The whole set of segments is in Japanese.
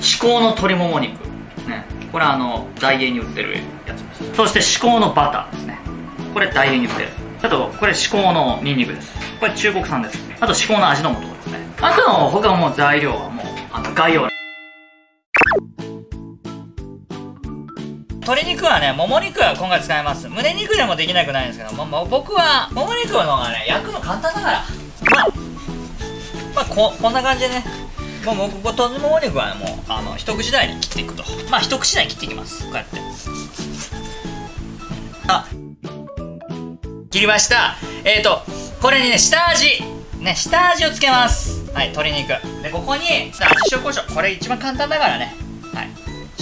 至高の鶏もも肉。ね。これはあのダイエーに売ってるやつです。そして至高のバターですね。これダイエーに売ってる。あとこれ至高のニンニクです。これ中国産です。あと至高の味の素ですね。あとの他もう材料はもうあの概要欄。鶏肉はね、もも肉は今回使います。胸肉でもできなくないんですけども、も僕は、もも肉の方がね、焼くの簡単だから。まあ、まあ、こ、こんな感じでね。もう、もう、ここ、鶏もも肉はもう、あの、一口大に切っていくと。まあ、一口大に切っていきます。こうやって。あ、切りました。えっ、ー、と、これにね、下味。ね、下味をつけます。はい、鶏肉。で、ここに、味塩コショウ。これ一番簡単だからね。はい。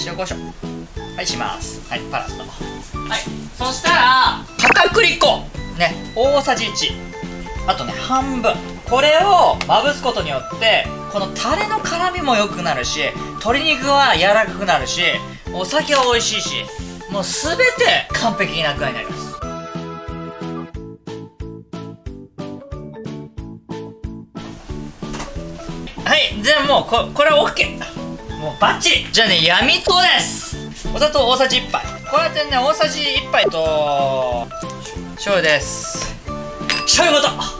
塩コショウ。はいしますはいパラッとはいそしたら片栗粉ね大さじ1あとね半分これをまぶすことによってこのタレの辛みも良くなるし鶏肉は柔らかくなるしお酒は美味しいしもう全て完璧な具合になります。はいじゃあもうここれは OK もうバッチリ。じゃあね闇糖です。お砂糖大さじ1杯。こうやってね大さじ1杯と醤油です。醤油ごと。あ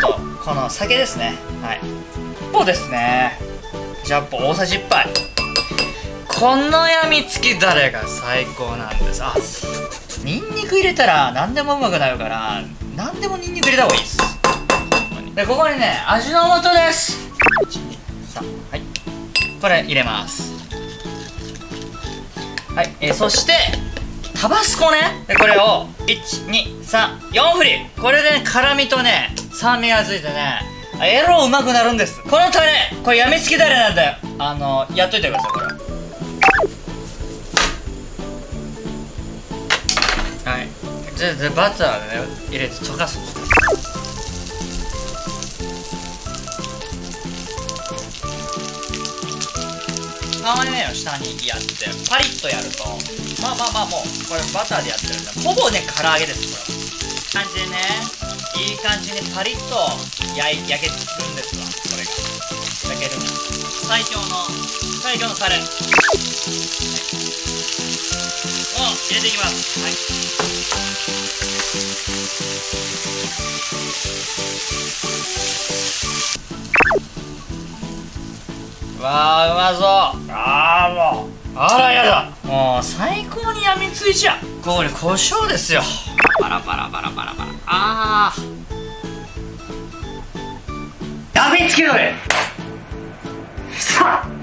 とこの酒ですね。はいポですね。ジャンプ大さじ1杯。このやみつきだれが最高なんです？あニンニク入れたら何でもうまくなるから何でもニンニク入れた方がいいです。でここにね味の素です。123はい。これ入れます。はい、え、そしてタバスコね。でこれを1234振り。これで、ね、辛みとね酸味がついてねエロうまくなるんです。このタレこれやみつきタレなんだよ。あのやっといてくださいこれ。はい。ででバターでね入れて溶かす皮目を下にやってパリッとやるとまあまあまあもうこれバターでやってるんでほぼね唐揚げですこれ。感じでね。いい感じにパリッと焼い焼けるんですわこれが。焼ける最強の最強のタレ、はい、を入れていきますはいわあうまそう。ああもう。あらやだ。もう最高にやみついちゃう。これ胡椒ですよ。バラバラバラバラ。ああやみつけろれさあ。